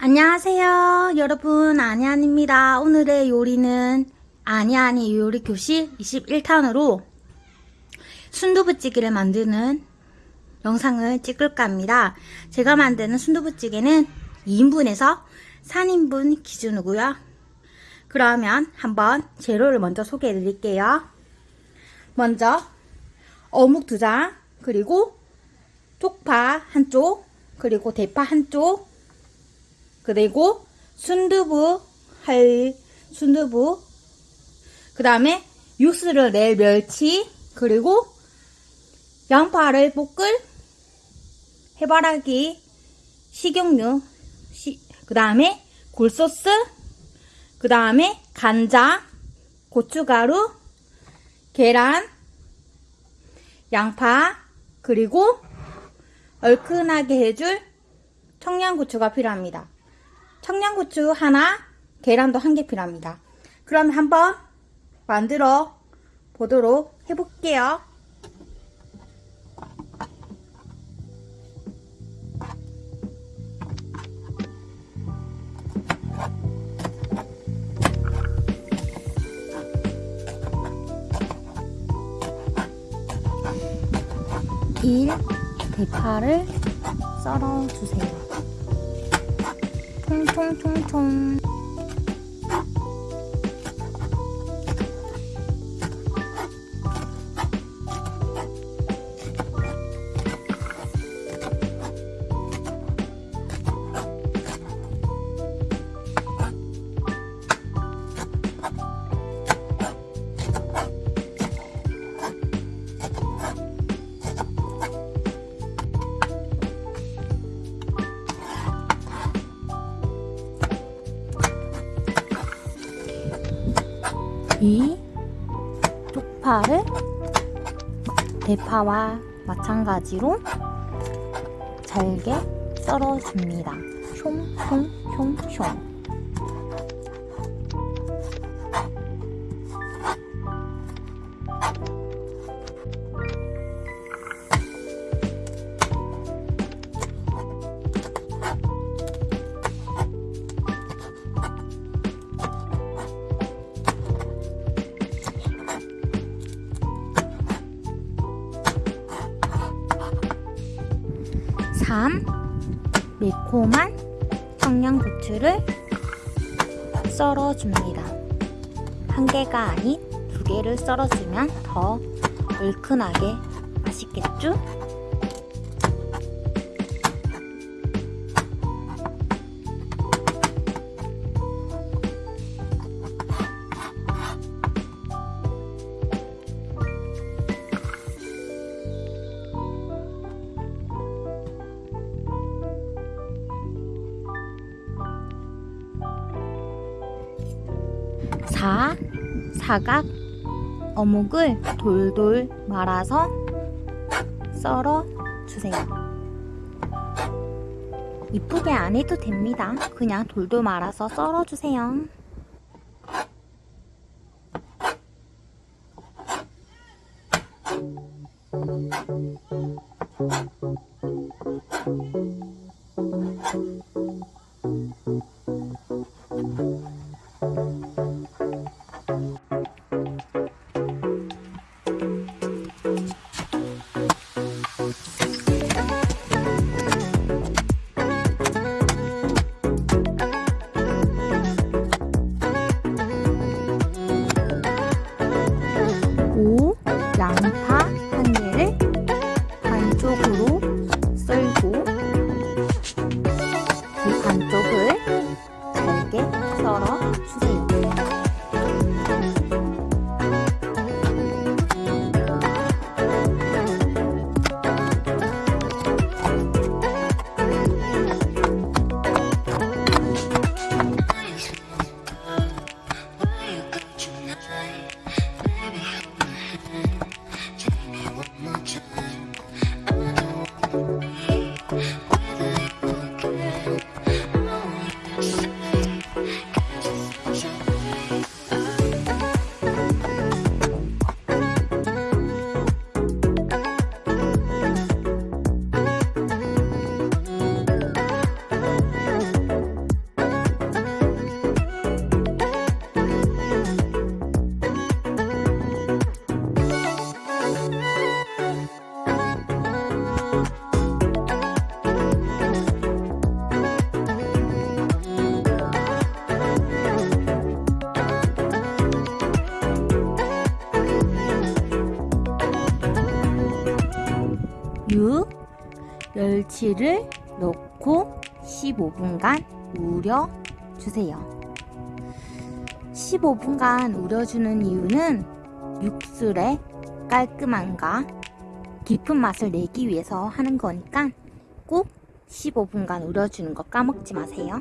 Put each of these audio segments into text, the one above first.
안녕하세요 여러분. 아니안입니다. 오늘의 요리는 아니아니 요리 교실 21탄으로 순두부찌개를 만드는 영상을 찍을까 합니다. 제가 만드는 순두부찌개는 2인분에서 3인분 기준이고요. 그러면 한번 재료를 먼저 소개해 드릴게요. 먼저 어묵 2장 그리고 쪽파 한쪽 그리고 대파 한쪽 그리고 순두부 할 순두부 그 다음에 육수를 낼 멸치 그리고 양파를 볶을 해바라기 식용유 그 다음에 굴소스 그 다음에 간장 고춧가루 계란 양파 그리고 얼큰하게 해줄 청양고추가 필요합니다. 청양고추 하나, 계란도 한 개 필요합니다. 그럼 한번 만들어 보도록 해볼게요. 일 대파를 썰어 주세요. 통통통통 쪽파를 대파와 마찬가지로 잘게 썰어줍니다. 숑숑숑숑 3. 매콤한 청양고추를 썰어줍니다. 한 개가 아닌 두 개를 썰어주면 더 얼큰하게 맛있겠죠? 4. 사각 어묵을 돌돌 말아서 썰어 주세요. 이쁘게 안 해도 됩니다. 그냥 돌돌 말아서 썰어 주세요. 멸치를 넣고 15분간 우려주세요. 15분간 우려주는 이유는 육술의 깔끔함과 깊은 맛을 내기 위해서 하는 거니까 꼭 15분간 우려주는 거 까먹지 마세요.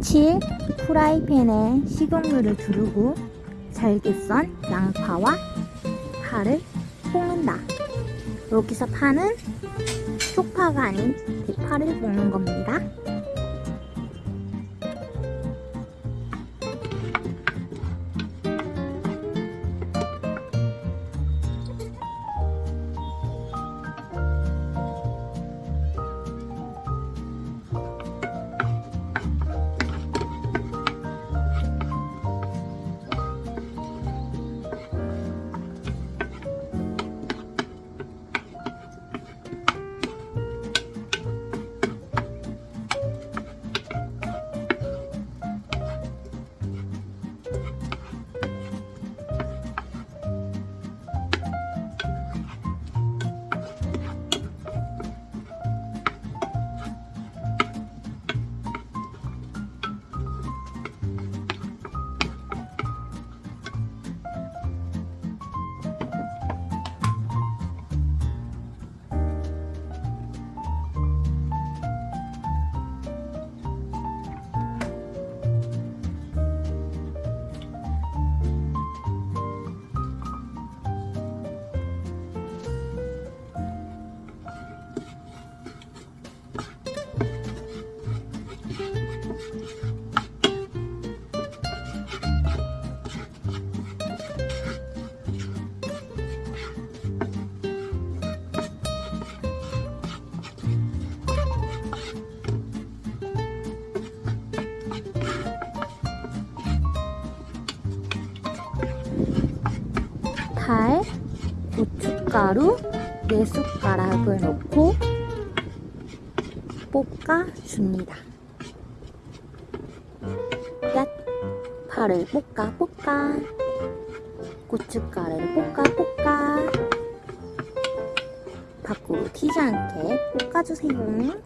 칠 프라이팬에 식용유를 두르고 잘게 썬 양파와 파를 볶는다. 여기서 파는 쪽파가 아닌 대파를 볶는 겁니다. 고춧가루 4숟가락을 넣고 볶아줍니다. 얏! 파를 볶아 볶아 고춧가루를 볶아 볶아 밖으로 튀지 않게 볶아주세요.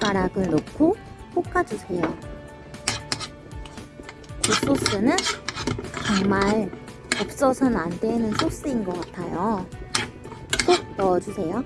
숟가락을 넣고 볶아주세요. 굴소스는 정말 없어서는 안 되는 소스인 것 같아요. 꼭 넣어주세요.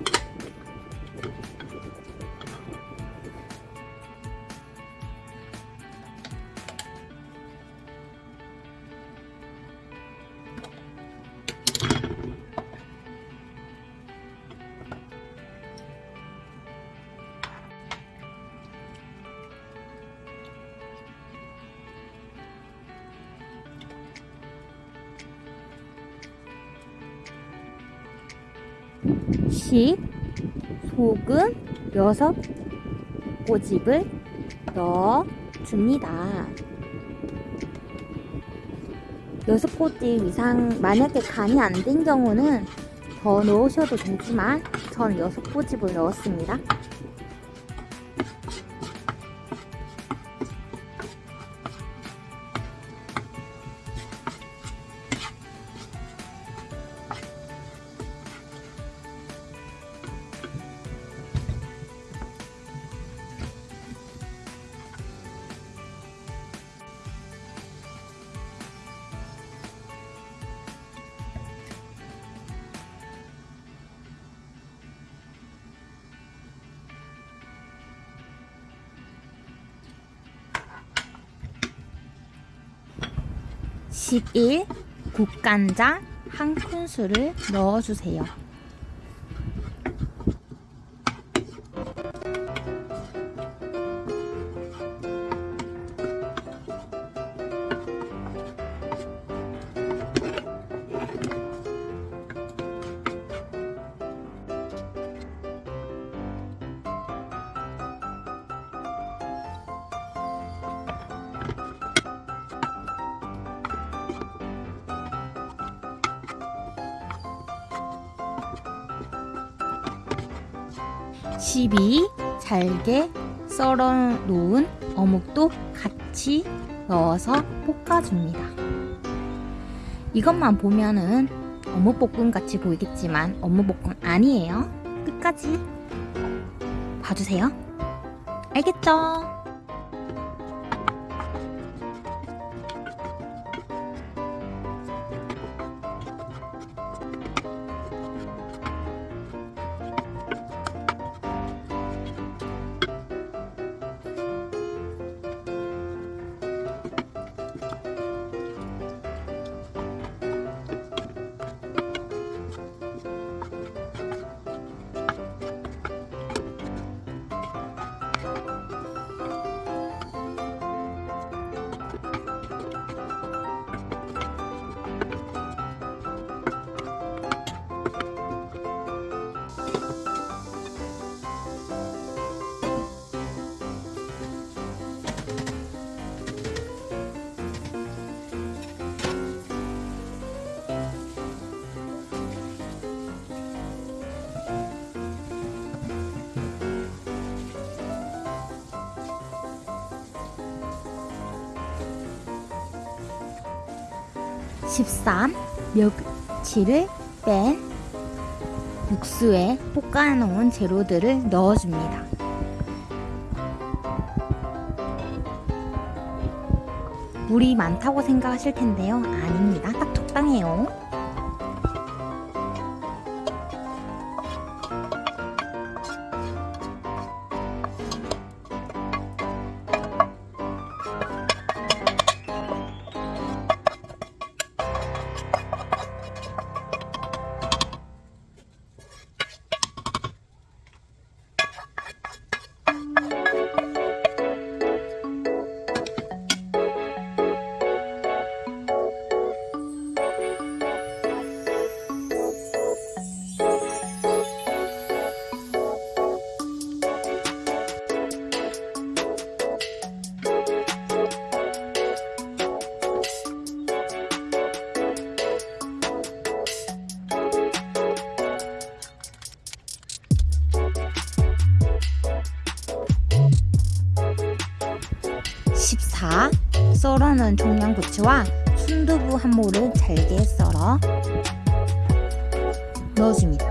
식, 소금, 여섯 꼬집을 넣어줍니다. 여섯 꼬집 이상 만약에 간이 안 된 경우는 더 넣으셔도 되지만 저는 여섯 꼬집을 넣었습니다. (11) 국간장 한 큰술을 넣어주세요. (12) 잘게 썰어 놓은 어묵도 같이 넣어서 볶아줍니다. 이것만 보면은 어묵볶음 같이 보이겠지만 어묵볶음 아니에요. 끝까지 봐주세요. 알겠죠? 13. 멸치를 뺀 육수에 볶아놓은 재료들을 넣어줍니다. 물이 많다고 생각하실 텐데요. 아닙니다. 딱 적당해요. 썰어놓은 청양고추와 순두부 한 모를 잘게 썰어 넣어줍니다.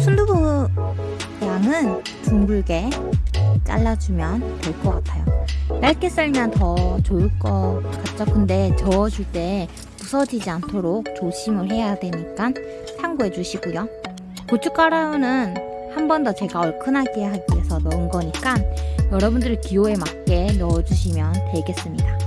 순두부 양은 둥글게 잘라주면 될 것 같아요. 얇게 썰면 더 좋을 것 같죠? 근데 저어줄 때 부서지지 않도록 조심을 해야 되니까 참고해 주시고요. 고춧가루는 한 번 더 제가 얼큰하게 하기 위해서 넣은 거니까 여러분들의 기호에 맞게 넣어주시면 되겠습니다.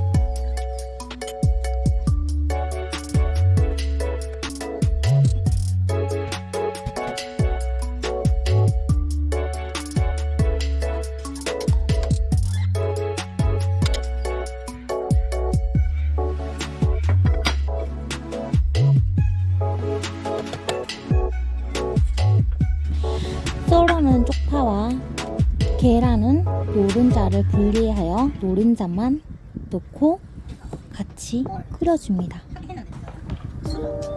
노른자를 분리하여 노른자만 넣고 같이 끓여줍니다.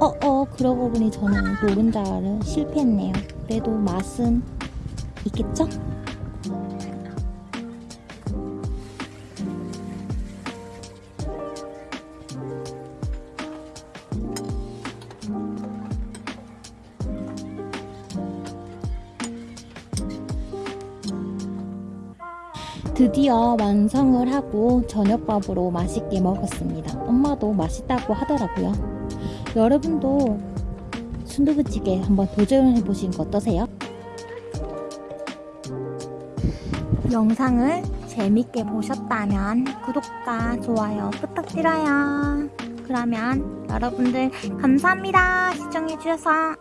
어, 어, 그러고 보니 저는 노른자를 실패했네요. 그래도 맛은 있겠죠? 드디어 완성을 하고 저녁밥으로 맛있게 먹었습니다. 엄마도 맛있다고 하더라고요. 여러분도 순두부찌개 한번 도전해 보시는 거 어떠세요? 영상을 재밌게 보셨다면 구독과 좋아요 부탁드려요. 그러면 여러분들 감사합니다. 시청해주셔서.